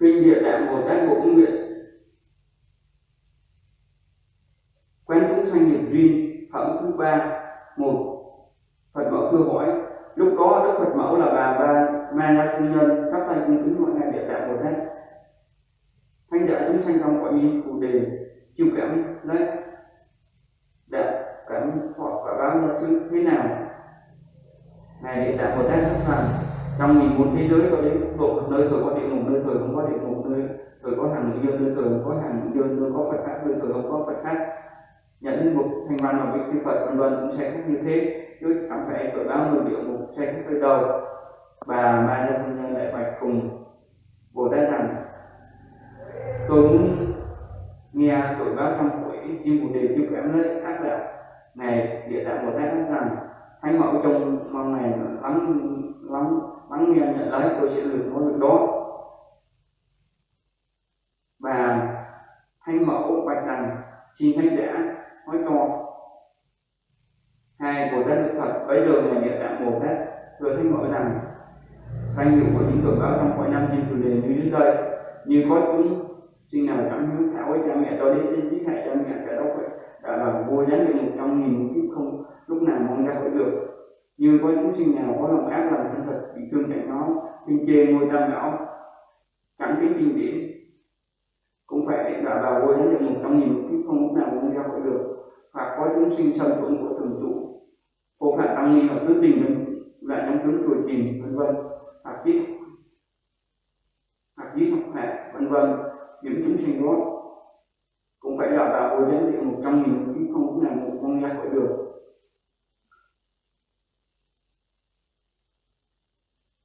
Kinh Địa Tạng Bồ Tát Bộ công Nguyện. Quán chúng sanh nghiệp duyên, phẩm thứ ba, một. Phật mẫu thưa hỏi, lúc đó Đức Phật mẫu là bà ba Ma La Cung Nhân các tay cung kính mọi ngài Địa Tạng Bồ Tát thanh giả chúng sanh trong cõi mi phù đề chịu cảm lấy đã cảnh hoặc quả báo nó chứ thế nào? Ngài Địa Tạng Bồ Tát sẵn rằng trong nghìn một thế giới có đến độ nơi thời có địa ngục, nơi thời không có địa ngục, nơi thời có hàng dương nơi thời không có hàng dương nơi có phật khác, nơi thời không có phật khác. Nhận một thành văn và vị sư phật vân vân cũng sẽ khác như thế. Chứ chẳng phải tội báo người địa ngục sẽ khác tới đâu. Bà ma gia nhân đại bạch cùng bồ tát rằng, tôi muốn cái chim bồ đề chưa cảm lấy khác là này địa tạng bồ tát nói rằng thánh mẫu trong mong này lắng lắng lắng nghe nhận lấy, tôi sẽ được nói được đó. Và thánh mẫu bạch rằng xin thánh giả nói cho hai bồ tát đức phật, bấy giờ ngài địa tạng bồ tát thưa thánh mẫu rằng, danh hiệu của những cường báo trong cõi năm trên chủ đề như dưới đây như có chúng xin nào cảm hứng thảo với cha mẹ cho đến trên giết hại cha mẹ cả đó phải đã là vô giá như một trong nghìn kiếp không, lúc nào mong ra khỏi được. Như có chúng sinh nào có lòng ác làm thân thật bị thương chạy nó kinh chê ngôi tam bảo chẳng biết kinh điển cũng phải đã vào vô giá như một trong nghìn kiếp không, lúc nào mong ra khỏi được. Hoặc có chúng sinh sân tuấn của thường trụ. Phổ phạt tăng ni và tứ tình lại trong tướng tuổi trình vân vân. Hoặc giết hoặc giết học hệ vân vân những chúng sinh đó cũng phải đào tạo bồi gián địa một trăm nghìn kiếp không là một con ra khỏi được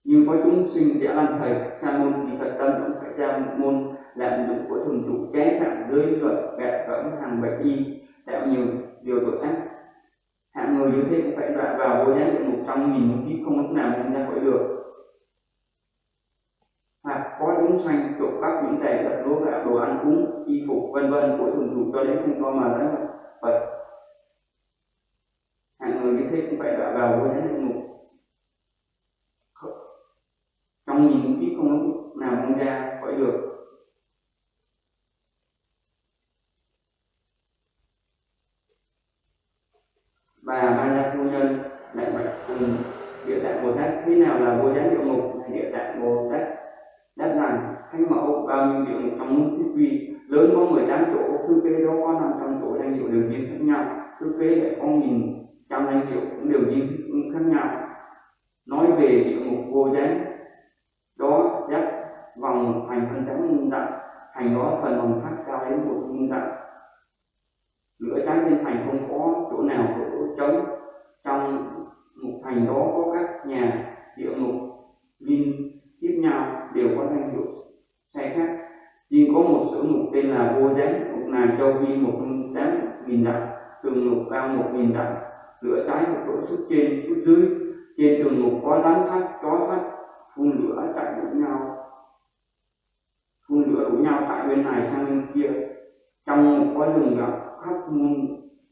như có chúng sinh sẽ làm thầy, sa môn thì phật tâm cũng phải cha môn làm dụng của thường trụ trái phạm giới luật gạt cẩm hàng bạch y, tạo nhiều điều tội ác. Hạng người như thế cũng phải đoạn vào vô gián địa một trăm nghìn kiếp không lúc nào con ra khỏi được hoặc có trộm cắp những tài vật lúa gạo, đồ ăn uống, y phục, vân vân của thường trụ cho đến không có mà lấy phật hạng người như thế cũng phải đọa vào với đến địa ngục trong nhìn biết không lúc nào không ra, khỏi được. Bà ba la phu nhân lại bạch cùng địa tạng bồ tát, thế nào là vô gián địa ngục địa tạng bồ tát? Mẫu bao nhiêu trong thiết quy lớn có 18 chỗ thư kế đó có 500 chỗ danh hiệu đều riêng khác nhau. Thư kế lại có nghìn trăm danh hiệu cũng đều riêng khác nhau. Nói về địa ngục vô danh đó giác vòng hành phân trắng muôn dặm hành đó phần vòng phát cao đến một muôn dặm lửa trắng trên thành không có chỗ nào có chỗ trống. Trong một thành đó có các nhà địa ngục, linh tiếp nhau đều có danh hiệu sai khác. Riêng có một sở mục tên là vô gián mục này châu vi một tám nghìn dặm tường lục cao một nghìn dặm lửa cháy một chỗ xuất trên xuất dưới. Trên tường lục có lán sắt chó sắt phun lửa chạy đủ nhau. Phun lửa đủ nhau tại bên này sang bên kia. Trong có rừng rậm khắp muôn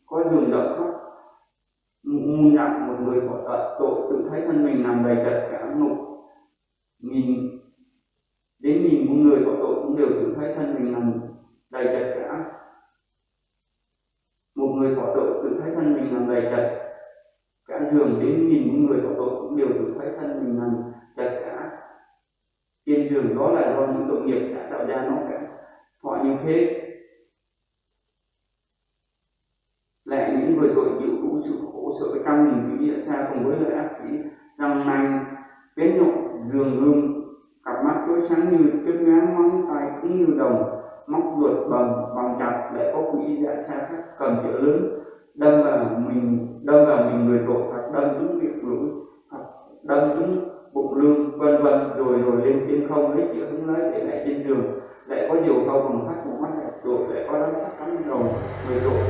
có rừng rậm khắp muôn dặm một người có tội, tội tự thấy thân mình nằm đầy trật cả ngục nghìn. Đến nghìn những người có tội cũng đều tự thấy thân mình nằm đầy chật cả một người có tội tự thấy thân mình nằm đầy chật cả giường đến nhìn những người có tội cũng đều tự thấy thân mình nằm chật cả trên giường đó là do những tội nghiệp đã tạo ra nó cả. Họ như thế. Lại những người tội chịu đủ sự khổ sở căng mình quý địa xa cùng với lợi ác khí răng nanh bén nhọn giường gương cặp mắt tối sáng như chân ngán móng tay cũng như đồng. Móc ruột bằng bằng chặt lại có quỹ dạ xa khác cầm chữ lớn. Đâm vào mình, đâm vào mình người tội hoặc đâm trúng việc lũi hoặc đâm trúng bụng lương vân vân, rồi rồi lên trên không lấy chữ hứng lấy để lại trên đường lại có nhiều câu bằng sắt một mắt lại rồi lại có đám sắc cắn rồng người tội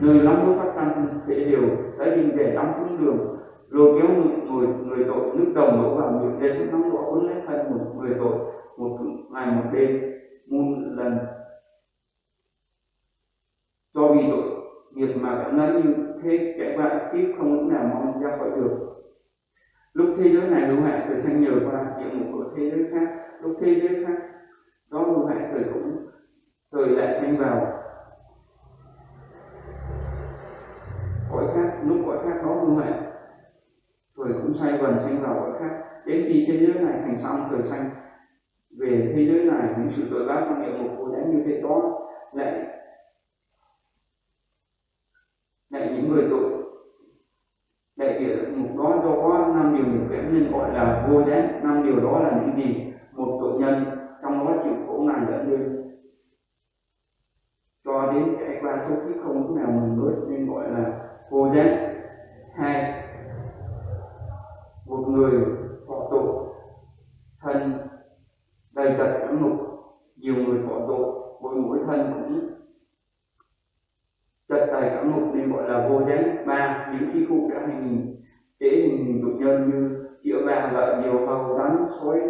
nơi lắm lúc phát tăng sẽ đều đã nhìn về đóng xuống đường lôi kéo người người người tội, nước đồng đổ vào miệng Giêsu nóng đỏ uống lấy phần một người tội, một ngày, một đêm, muôn lần. Cho vì tội nghiệp mà cảm nói như thế, kẻ bạn tiếp không lúc nào mong ra khỏi được. Lúc thế giới này hữu hạn thời thanh nhờ qua những một của thế giới khác. Lúc thế giới thế thành xong thời sanh. Về thế giới này, những sự tội ác trong địa ngục vô đáng như thế đó lại lại những người tội. Lại địa ngục đó do có năm điều điều kém nên gọi là vô gián năm điều đó là những gì? Một tội nhân trong đó chịu khổ ngàn dẫn lên cho đến trải qua số kiếp không lúc nào mình mới nên gọi là vô gián hai một người thọ tội thân đầy tật cảm ngục nhiều người bỏ tội, mỗi mỗi thân cũng chật đầy cảm ngục nên gọi là vô danh ba những khi cụ đã hành hình chế hình hình tục nhân như triệu vàng lợi nhiều hầu rắn, sói,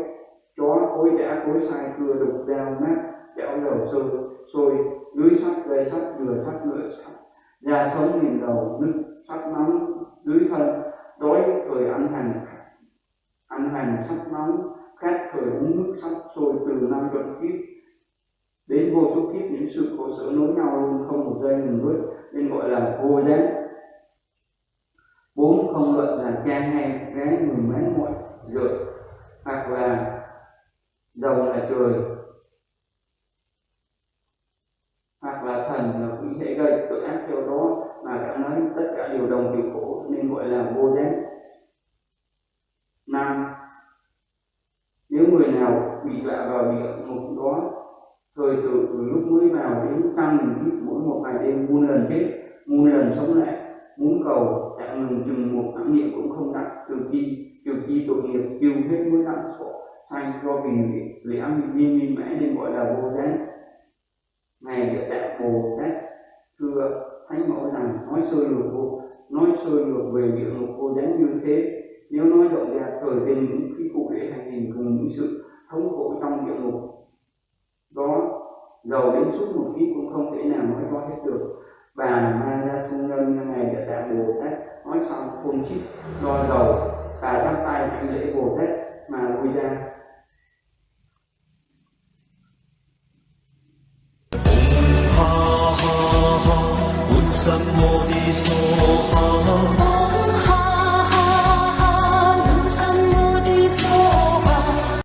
chó, cối đã, cối sai cưa đục dao nát chảo dầu sôi sôi, lưới sắt dây sắt dừa sắt lửa sắt. Da sống nghìn đầu, nứt, sắt nóng lưới thân, đói, thời ăn hành ăn hành, sắt nóng các thời uống nước sắp sôi từ năm chuẩn kiếp. Đến vô số kiếp, những sự khổ sở nối nhau luôn không một giây ngừng bước, nên gọi là vô giác bốn không luận là cha hay gái người mấy ngoại dược hoặc là dầu là trời. Bị đọa vào địa ngục đó. Thời từ từ lúc mới vào đến tăng mình biết mỗi một ngày đêm, muôn lần chết, muôn lần sống lại. Muốn cầu chạm ngừng, chừng một tháng niệm cũng không đặt từ chi từ chi tội nghiệp tiêu hết mới đặt sổ sanh do vì lễ ăn bị miên miên mãi nên gọi là vô giác ngày địa tạng bồ tát thưa thánh mẫu rằng nói sơ lược vô, nói sơ lược về địa ngục vô giác như thế. Nếu nói rộng ra thời tên những khí cụ để hành hình cùng những sự thống khổ trong địa ngục. Đó, giàu đến suốt một tí cũng không thể nào nói rõ hết được. Bà ma ra trung nhân ngày đã đạo bồ tát, nói xong không chích lo giàu. Bà bắt tay anh lễ bồ tát, mà lui ra. Sammo di soha